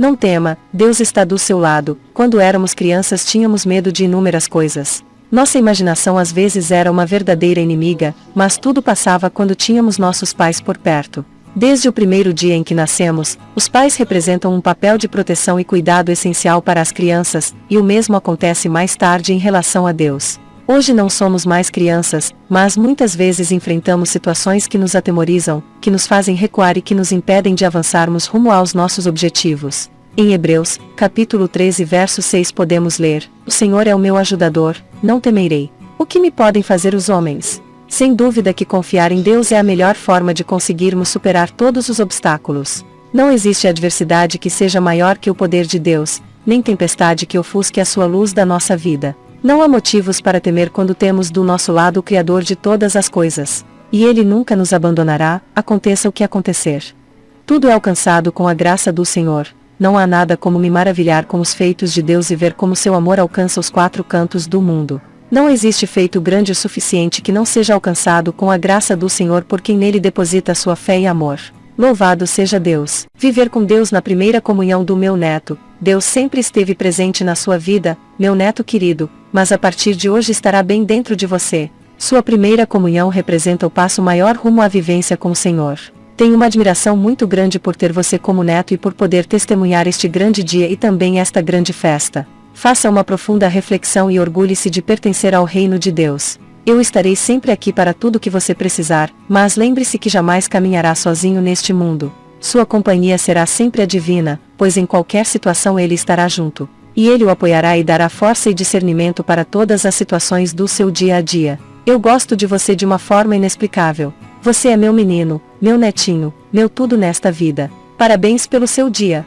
Não tema, Deus está do seu lado. Quando éramos crianças tínhamos medo de inúmeras coisas. Nossa imaginação às vezes era uma verdadeira inimiga, mas tudo passava quando tínhamos nossos pais por perto. Desde o primeiro dia em que nascemos, os pais representam um papel de proteção e cuidado essencial para as crianças, e o mesmo acontece mais tarde em relação a Deus. Hoje não somos mais crianças, mas muitas vezes enfrentamos situações que nos atemorizam, que nos fazem recuar e que nos impedem de avançarmos rumo aos nossos objetivos. Em Hebreus, capítulo 13, verso 6 podemos ler: O Senhor é o meu ajudador, não temerei. O que me podem fazer os homens? Sem dúvida que confiar em Deus é a melhor forma de conseguirmos superar todos os obstáculos. Não existe adversidade que seja maior que o poder de Deus, nem tempestade que ofusque a sua luz da nossa vida. Não há motivos para temer quando temos do nosso lado o Criador de todas as coisas. E Ele nunca nos abandonará, aconteça o que acontecer. Tudo é alcançado com a graça do Senhor. Não há nada como me maravilhar com os feitos de Deus e ver como seu amor alcança os quatro cantos do mundo. Não existe feito grande o suficiente que não seja alcançado com a graça do Senhor por quem nele deposita sua fé e amor. Louvado seja Deus. Viver com Deus na primeira comunhão do meu neto. Deus sempre esteve presente na sua vida, meu neto querido, mas a partir de hoje estará bem dentro de você. Sua primeira comunhão representa o passo maior rumo à vivência com o Senhor. Tenho uma admiração muito grande por ter você como neto e por poder testemunhar este grande dia e também esta grande festa. Faça uma profunda reflexão e orgulhe-se de pertencer ao reino de Deus. Eu estarei sempre aqui para tudo que você precisar, mas lembre-se que jamais caminhará sozinho neste mundo. Sua companhia será sempre a divina, pois em qualquer situação ele estará junto. E ele o apoiará e dará força e discernimento para todas as situações do seu dia a dia. Eu gosto de você de uma forma inexplicável. Você é meu menino, meu netinho, meu tudo nesta vida. Parabéns pelo seu dia.